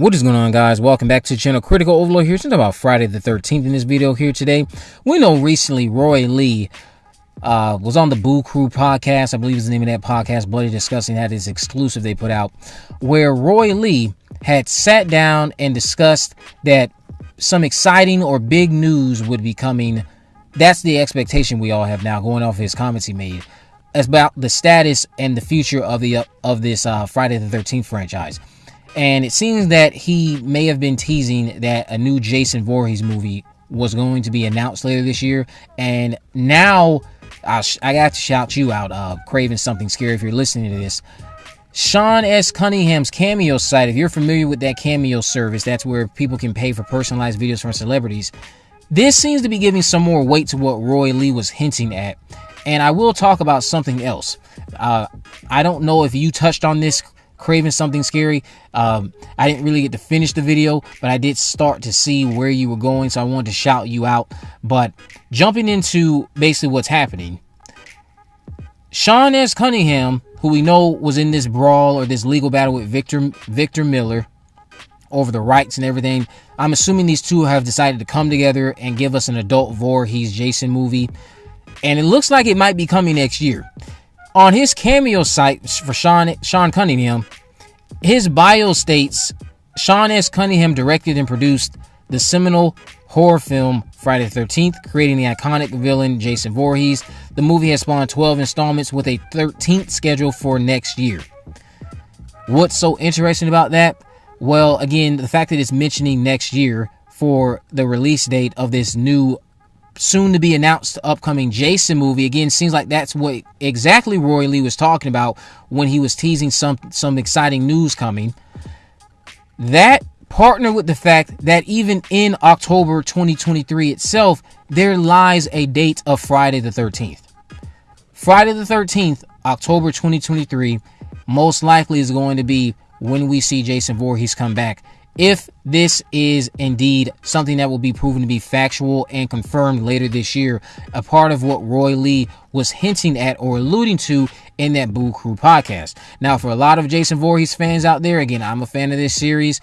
What is going on guys? Welcome back to the channel Critical Overload here. It's about Friday the 13th in this video here today. We know recently Roy Lee uh, was on the Boo Crew podcast. I believe is the name of that podcast. Bloody Disgusting had this exclusive they put out where Roy Lee had sat down and discussed that some exciting or big news would be coming. That's the expectation we all have now going off his comments he made as about the status and the future of the of this uh, Friday the 13th franchise. And it seems that he may have been teasing that a new Jason Voorhees movie was going to be announced later this year. And now I, I got to shout you out, uh, Craving Something Scary, if you're listening to this. Sean S. Cunningham's Cameo site, if you're familiar with that Cameo service, that's where people can pay for personalized videos from celebrities. This seems to be giving some more weight to what Roy Lee was hinting at. And I will talk about something else. Uh, I don't know if you touched on this, craving something scary. Um, I didn't really get to finish the video, but I did start to see where you were going, so I wanted to shout you out. But jumping into basically what's happening, Sean S. Cunningham, who we know was in this brawl or this legal battle with Victor Victor Miller over the rights and everything. I'm assuming these two have decided to come together and give us an adult Voorhees Jason movie. And it looks like it might be coming next year. On his cameo site for Sean Sean Cunningham, his bio states Sean S. Cunningham directed and produced the seminal horror film Friday the 13th, creating the iconic villain Jason Voorhees. The movie has spawned 12 installments with a 13th schedule for next year. What's so interesting about that? Well, again, the fact that it's mentioning next year for the release date of this new soon to be announced upcoming Jason movie. Again, seems like that's what exactly Roy Lee was talking about when he was teasing some some exciting news coming. That partner with the fact that even in October 2023 itself, there lies a date of Friday the 13th. Friday the 13th, October 2023, most likely is going to be when we see Jason Voorhees come back if this is indeed something that will be proven to be factual and confirmed later this year, a part of what Roy Lee was hinting at or alluding to in that Boo Crew podcast. Now, for a lot of Jason Voorhees fans out there, again, I'm a fan of this series.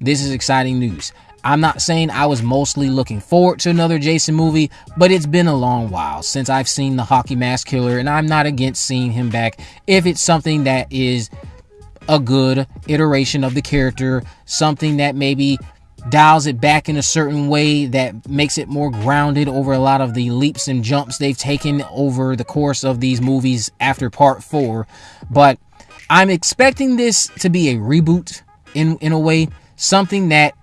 This is exciting news. I'm not saying I was mostly looking forward to another Jason movie, but it's been a long while since I've seen the Hockey Mask Killer, and I'm not against seeing him back if it's something that is a good iteration of the character, something that maybe dials it back in a certain way that makes it more grounded over a lot of the leaps and jumps they've taken over the course of these movies after part four. But I'm expecting this to be a reboot in, in a way, something that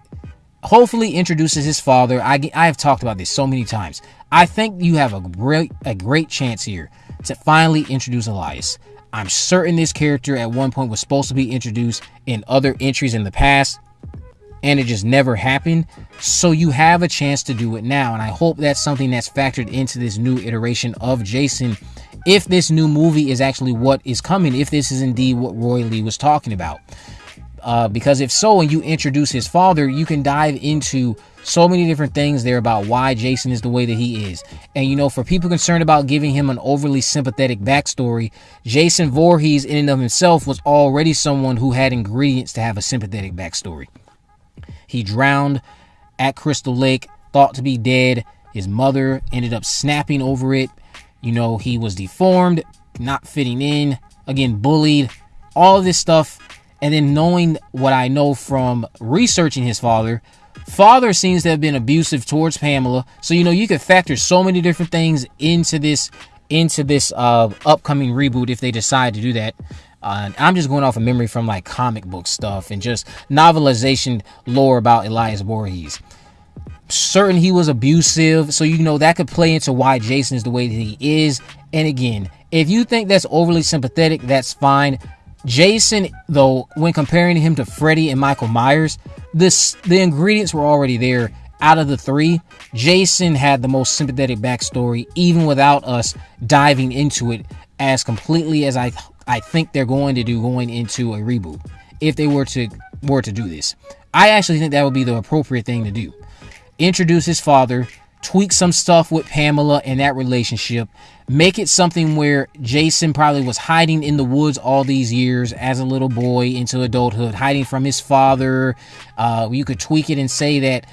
hopefully introduces his father. I, I have talked about this so many times. I think you have a great, a great chance here to finally introduce Elias. I'm certain this character at one point was supposed to be introduced in other entries in the past and it just never happened. So you have a chance to do it now. And I hope that's something that's factored into this new iteration of Jason. If this new movie is actually what is coming, if this is indeed what Roy Lee was talking about. Uh, because if so, and you introduce his father, you can dive into so many different things there about why Jason is the way that he is. And you know, for people concerned about giving him an overly sympathetic backstory, Jason Voorhees in and of himself was already someone who had ingredients to have a sympathetic backstory. He drowned at Crystal Lake, thought to be dead. His mother ended up snapping over it. You know, he was deformed, not fitting in, again, bullied, all this stuff and then knowing what I know from researching his father, father seems to have been abusive towards Pamela. So you know you could factor so many different things into this into this uh, upcoming reboot if they decide to do that. Uh, I'm just going off of memory from like comic book stuff and just novelization lore about Elias Voorhees. Certain he was abusive, so you know that could play into why Jason is the way that he is. And again, if you think that's overly sympathetic, that's fine. Jason, though, when comparing him to Freddy and Michael Myers, this the ingredients were already there. Out of the three, Jason had the most sympathetic backstory, even without us diving into it as completely as I I think they're going to do going into a reboot. If they were to were to do this, I actually think that would be the appropriate thing to do. Introduce his father, tweak some stuff with Pamela and that relationship. Make it something where Jason probably was hiding in the woods all these years as a little boy into adulthood, hiding from his father. Uh, you could tweak it and say that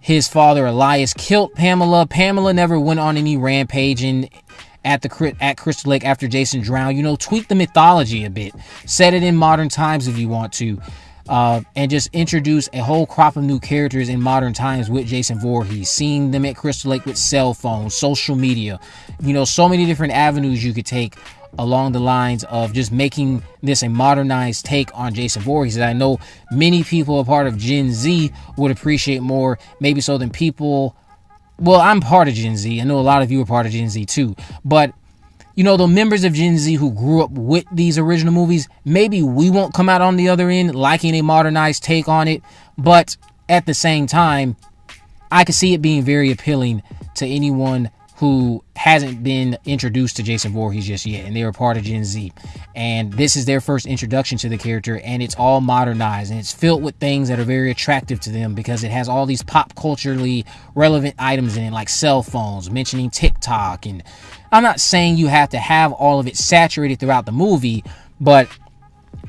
his father Elias killed Pamela. Pamela never went on any rampaging at the at Crystal Lake after Jason drowned. You know, tweak the mythology a bit. Set it in modern times if you want to uh, and just introduce a whole crop of new characters in modern times with Jason Voorhees. Seeing them at Crystal Lake with cell phones, social media, you know, so many different avenues you could take along the lines of just making this a modernized take on Jason Voorhees that I know many people a part of Gen Z would appreciate more, maybe so than people. Well, I'm part of Gen Z. I know a lot of you are part of Gen Z too, but you know, the members of Gen Z who grew up with these original movies, maybe we won't come out on the other end liking a modernized take on it, but at the same time, I could see it being very appealing to anyone who hasn't been introduced to Jason Voorhees just yet, and they're a part of Gen Z. And this is their first introduction to the character, and it's all modernized and it's filled with things that are very attractive to them because it has all these pop culturally relevant items in it, like cell phones, mentioning TikTok. And I'm not saying you have to have all of it saturated throughout the movie, but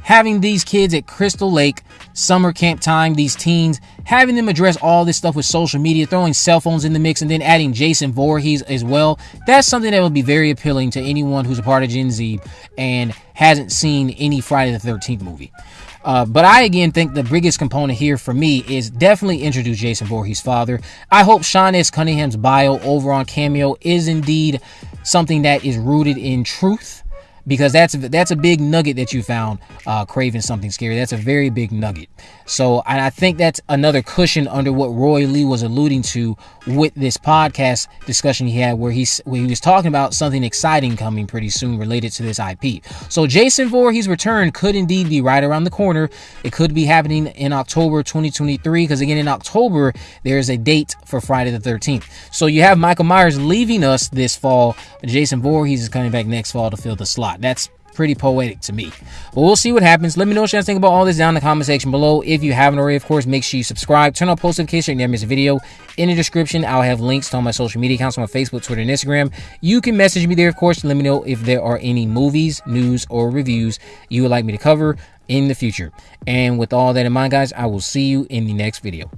having these kids at Crystal Lake, summer camp time, these teens, having them address all this stuff with social media, throwing cell phones in the mix, and then adding Jason Voorhees as well, that's something that would be very appealing to anyone who's a part of Gen Z and hasn't seen any Friday the 13th movie. Uh, but I again think the biggest component here for me is definitely introduce Jason Voorhees' father. I hope Sean S. Cunningham's bio over on Cameo is indeed something that is rooted in truth because that's that's a big nugget that you found uh, craving something scary. That's a very big nugget. So, and I think that's another cushion under what Roy Lee was alluding to with this podcast discussion he had, where he's where he was talking about something exciting coming pretty soon related to this IP. So, Jason Voorhees' return could indeed be right around the corner. It could be happening in October 2023, because again, in October there is a date for Friday the 13th. So you have Michael Myers leaving us this fall, Jason Voorhees is coming back next fall to fill the slot. That's pretty poetic to me. But we'll see what happens. Let me know what you guys think about all this down in the comment section below. If you haven't already, of course, make sure you subscribe. Turn on post notifications so never miss a video. In the description, I'll have links to all my social media accounts on my Facebook, Twitter, and Instagram. You can message me there, of course, let me know if there are any movies, news, or reviews you would like me to cover in the future. And with all that in mind, guys, I will see you in the next video.